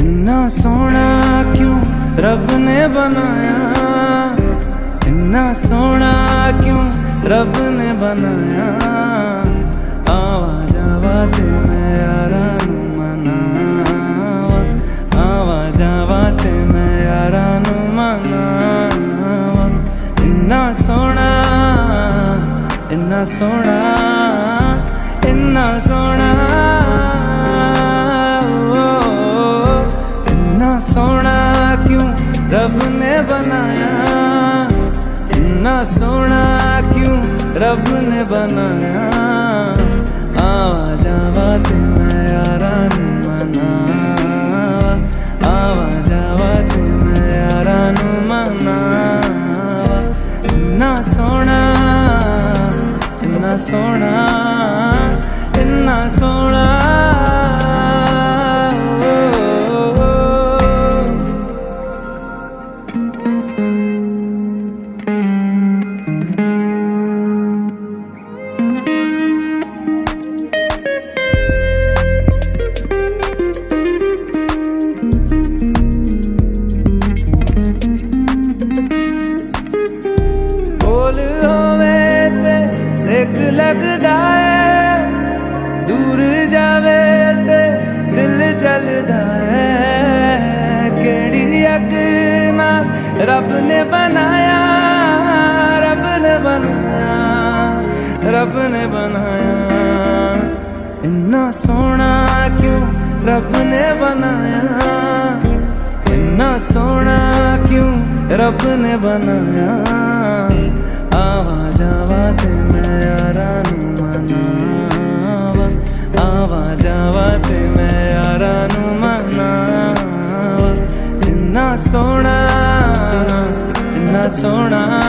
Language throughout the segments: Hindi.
इन्ना सोना क्यों रब ने बनाया? इन्ना सोना क्यों रब ने बनाया? आवा जावा ते मैं यारा मनावा। आवा जावा इन्ना सोना इन्ना सोना रब ने बनाया। इन्ना सोना क्यों रब ने बनाया? आवा जावा ते मैं यारा मनावा। आवा जावा ते मैं यारा मनावा। इन्ना सोना इन्ना सोना इन्ना सोना ਲੱਗਦਾ ਐ ਦੂਰ ਜਾਵੇ ਤੇ ਦਿਲ ਜਲਦਾ ਐ ਕਿਹੜੀ ਅੱਗ ਨਾਲ ਰੱਬ ਨੇ ਬਣਾਇਆ ਰੱਬ ਨੇ ਬਣਾਇਆ ਰੱਬ ਨੇ ਬਣਾਇਆ ਇੰਨਾ ਸੋਹਣਾ ਕਿਉਂ ਰੱਬ ਨੇ ਬਣਾਇਆ ਇੰਨਾ ਸੋਹਣਾ ਕਿਉਂ ਰੱਬ ਨੇ ਬਣਾਇਆ ਆ इन्ना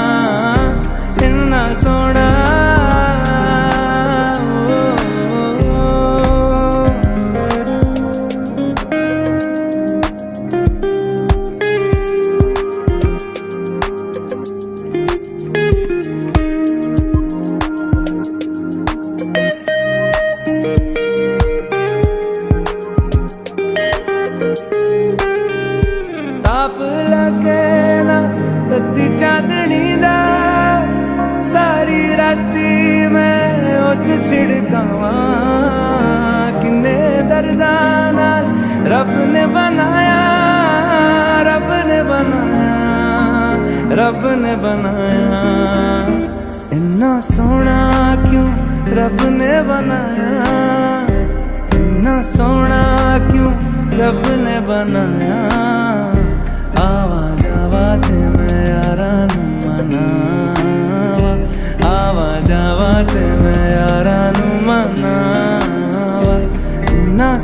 चांदनी दा सारी राती मैं उस छिड़कावा किन्ने दर्दा नाल रब ने बनाया रब ने बनाया रब ने बनाया इन्ना सोना क्यों रब ने बनाया इन्ना सोना क्यों रब ने बनाया आवाज़ आवाज़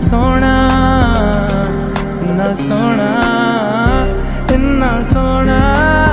इन्ना सोना इन्ना सोना इन्ना सोना